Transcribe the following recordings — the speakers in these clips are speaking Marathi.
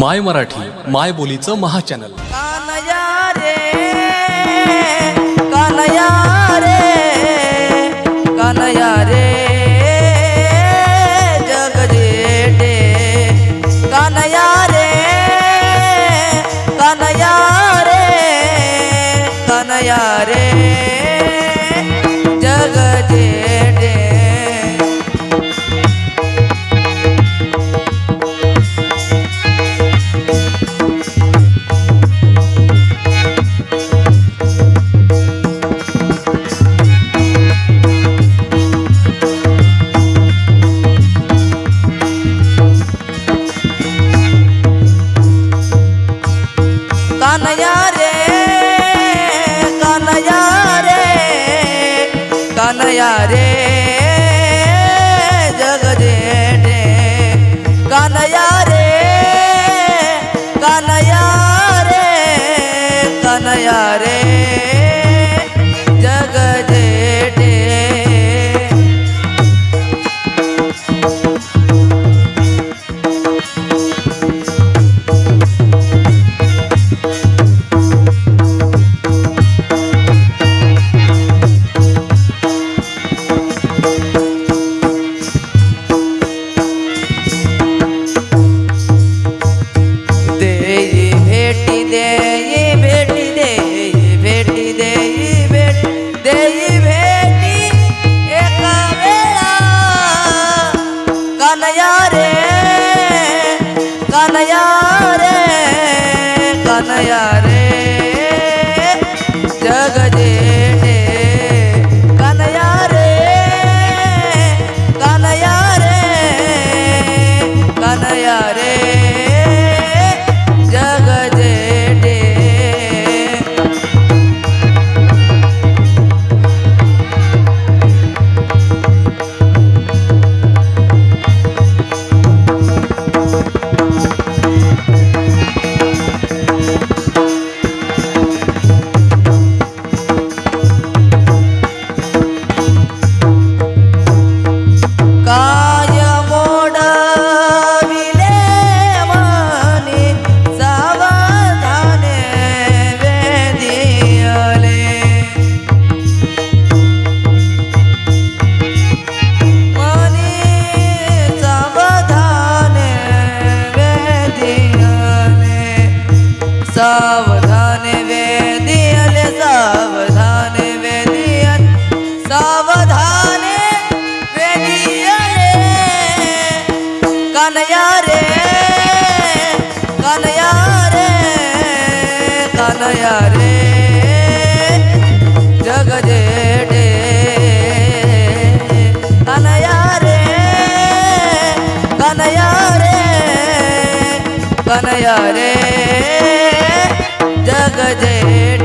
माय मराठी माय बोलीचं महाचॅनल. कानया रे कानया रे. माया रे जग जेठे कानया रे कानया रे कानया रे yeah. या रे। जग जेडे कनया रे। कनया रे। कनया रे। जग जेडे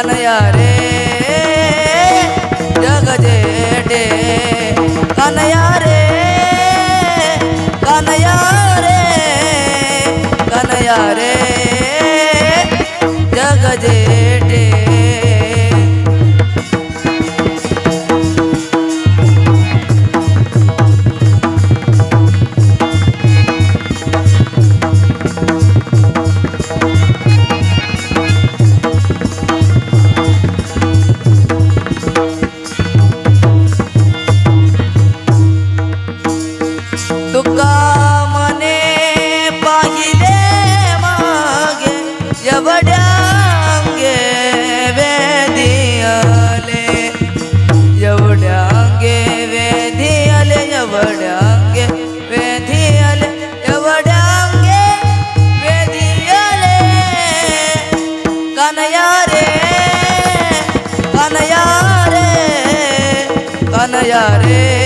कनयारे जग जेठे। कनयारे कनयारे कनयारे कन्हैया रे।